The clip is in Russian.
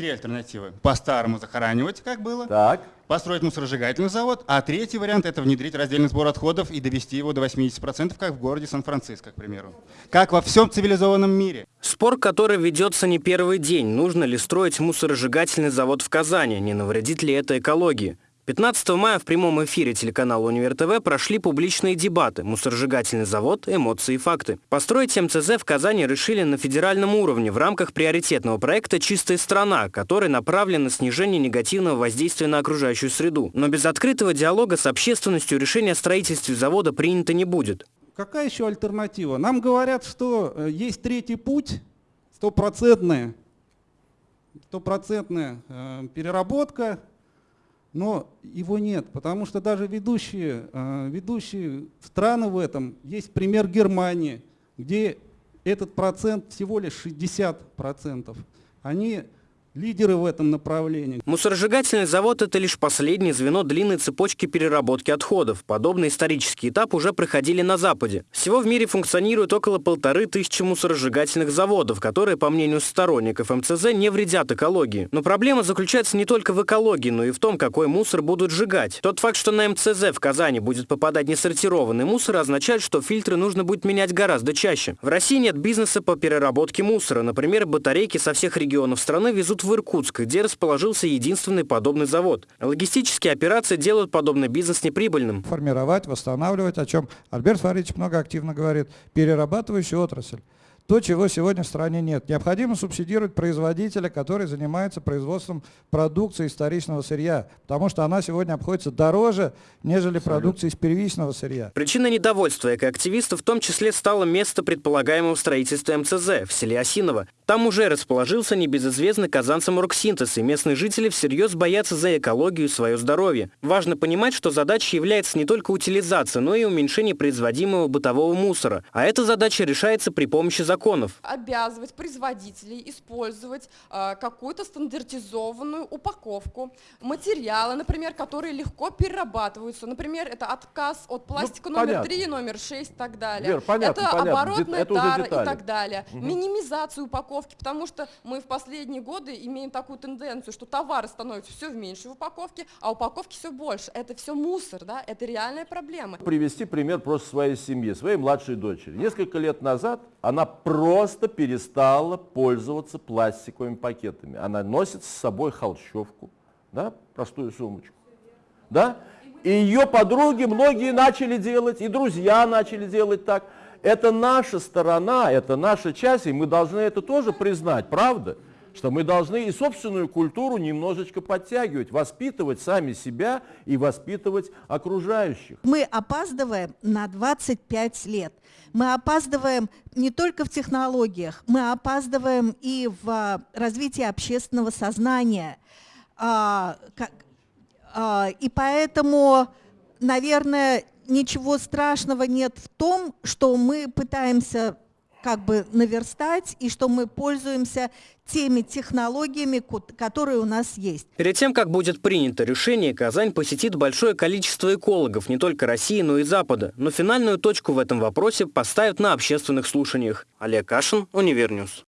Три альтернативы. По-старому захоранивать, как было. Так. Построить мусоросжигательный завод. А третий вариант – это внедрить раздельный сбор отходов и довести его до 80%, как в городе Сан-Франциско, к примеру. Как во всем цивилизованном мире. Спор, который ведется не первый день. Нужно ли строить мусоросжигательный завод в Казани? Не навредит ли это экологии? 15 мая в прямом эфире телеканала «Универ ТВ» прошли публичные дебаты «Мусоросжигательный завод. Эмоции и факты». Построить МЦЗ в Казани решили на федеральном уровне в рамках приоритетного проекта «Чистая страна», который направлен на снижение негативного воздействия на окружающую среду. Но без открытого диалога с общественностью решение о строительстве завода принято не будет. Какая еще альтернатива? Нам говорят, что э, есть третий путь, стопроцентная, стопроцентная э, переработка но его нет, потому что даже ведущие, э, ведущие страны в этом, есть пример Германии, где этот процент всего лишь 60%. Они лидеры в этом направлении. Мусоросжигательный завод – это лишь последнее звено длинной цепочки переработки отходов. Подобный исторический этап уже проходили на Западе. Всего в мире функционирует около полторы тысячи мусоросжигательных заводов, которые, по мнению сторонников МЦЗ, не вредят экологии. Но проблема заключается не только в экологии, но и в том, какой мусор будут сжигать. Тот факт, что на МЦЗ в Казани будет попадать несортированный мусор, означает, что фильтры нужно будет менять гораздо чаще. В России нет бизнеса по переработке мусора. Например, батарейки со всех регионов страны везут в Иркутск, где расположился единственный подобный завод. Логистические операции делают подобный бизнес неприбыльным. Формировать, восстанавливать, о чем Альберт Фаридович много активно говорит, перерабатывающую отрасль то, чего сегодня в стране нет. Необходимо субсидировать производителя, который занимается производством продукции из вторичного сырья, потому что она сегодня обходится дороже, нежели продукция из первичного сырья. Причиной недовольства экоактивистов в том числе стало место предполагаемого строительства МЦЗ в селе Осиново. Там уже расположился небезызвестный казанцам Роксинтез, и местные жители всерьез боятся за экологию и свое здоровье. Важно понимать, что задачей является не только утилизация, но и уменьшение производимого бытового мусора. А эта задача решается при помощи закона законов. Обязывать производителей использовать э, какую-то стандартизованную упаковку, материалы, например, которые легко перерабатываются. Например, это отказ от ну, пластика ну, номер понятно. 3, номер 6 и так далее. Вер, понятно, это понятно. оборотная это тара и так далее. Угу. Минимизацию упаковки, потому что мы в последние годы имеем такую тенденцию, что товары становятся все в меньшей упаковке, а упаковки все больше. Это все мусор, да? это реальная проблема. Привести пример просто своей семьи, своей младшей дочери. Несколько лет назад она просто перестала пользоваться пластиковыми пакетами. Она носит с собой холщовку, да, простую сумочку. Да? И ее подруги многие начали делать, и друзья начали делать так. Это наша сторона, это наша часть, и мы должны это тоже признать, правда? Что мы должны и собственную культуру немножечко подтягивать, воспитывать сами себя и воспитывать окружающих. Мы опаздываем на 25 лет. Мы опаздываем не только в технологиях, мы опаздываем и в а, развитии общественного сознания. А, а, и поэтому, наверное, ничего страшного нет в том, что мы пытаемся как бы наверстать и что мы пользуемся теми технологиями, которые у нас есть. Перед тем, как будет принято решение, Казань посетит большое количество экологов не только России, но и Запада. Но финальную точку в этом вопросе поставят на общественных слушаниях. Олег Кашин, Univer News.